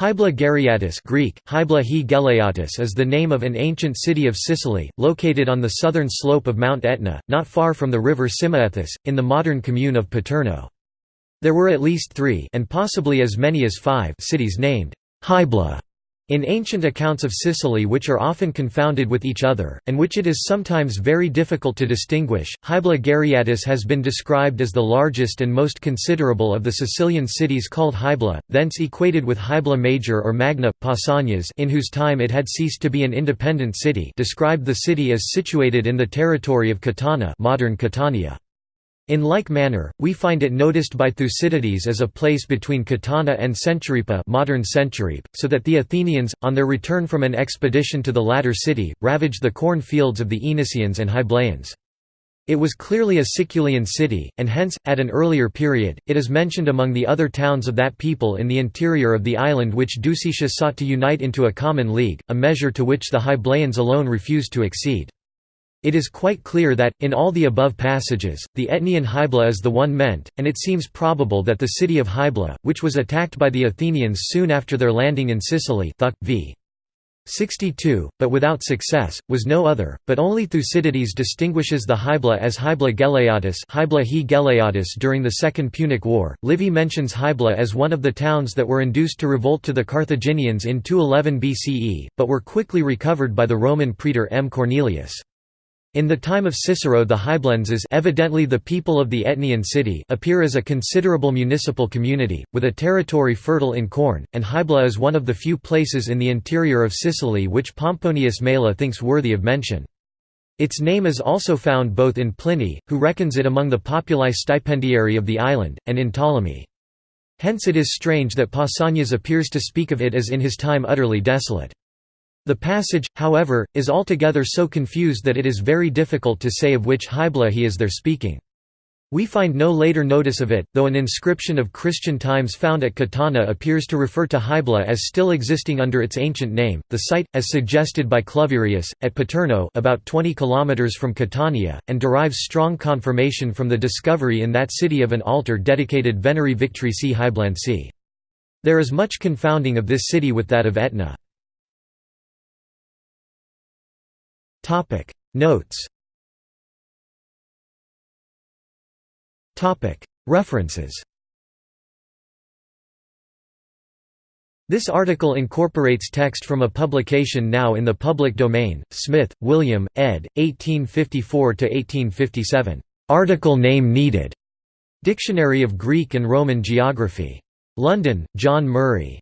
Hybla Gereatis Greek, Hybla he Geleatis is the name of an ancient city of Sicily, located on the southern slope of Mount Etna, not far from the river Simaethus, in the modern commune of Paterno. There were at least three and possibly as many as five cities named Hybla in ancient accounts of Sicily which are often confounded with each other, and which it is sometimes very difficult to distinguish, Hybla Gereatis has been described as the largest and most considerable of the Sicilian cities called Hybla, thence equated with Hybla Major or Magna, Pausanias in whose time it had ceased to be an independent city described the city as situated in the territory of Catana modern Catania. In like manner, we find it noticed by Thucydides as a place between Catana and Centuripa modern Centuripe, so that the Athenians, on their return from an expedition to the latter city, ravaged the corn fields of the Aenacians and Hyblaeans. It was clearly a Siculian city, and hence, at an earlier period, it is mentioned among the other towns of that people in the interior of the island which Ducetius sought to unite into a common league, a measure to which the Hyblaeans alone refused to accede. It is quite clear that, in all the above passages, the Etnian Hybla is the one meant, and it seems probable that the city of Hybla, which was attacked by the Athenians soon after their landing in Sicily Thuc. v. 62, but without success, was no other, but only Thucydides distinguishes the Hybla as Hybla Geleatis, Hybla he during the Second Punic War. Livy mentions Hybla as one of the towns that were induced to revolt to the Carthaginians in 211 BCE, but were quickly recovered by the Roman praetor M. Cornelius. In the time of Cicero the Hyblenses evidently the people of the Etnian city appear as a considerable municipal community, with a territory fertile in corn, and Hybla is one of the few places in the interior of Sicily which Pomponius Mela thinks worthy of mention. Its name is also found both in Pliny, who reckons it among the populi stipendiarii of the island, and in Ptolemy. Hence it is strange that Pausanias appears to speak of it as in his time utterly desolate. The passage, however, is altogether so confused that it is very difficult to say of which Hybla he is there speaking. We find no later notice of it, though an inscription of Christian times found at Catana appears to refer to Hybla as still existing under its ancient name. The site, as suggested by Cluverius, at Paterno, about 20 kilometers from Catania, and derives strong confirmation from the discovery in that city of an altar dedicated Veneri Victrici Hyblensi. There is much confounding of this city with that of Etna. Topic Notes Topic References This article incorporates text from a publication now in the public domain, Smith, William, ed. 1854–1857. Article name needed. Dictionary of Greek and Roman Geography. London, John Murray.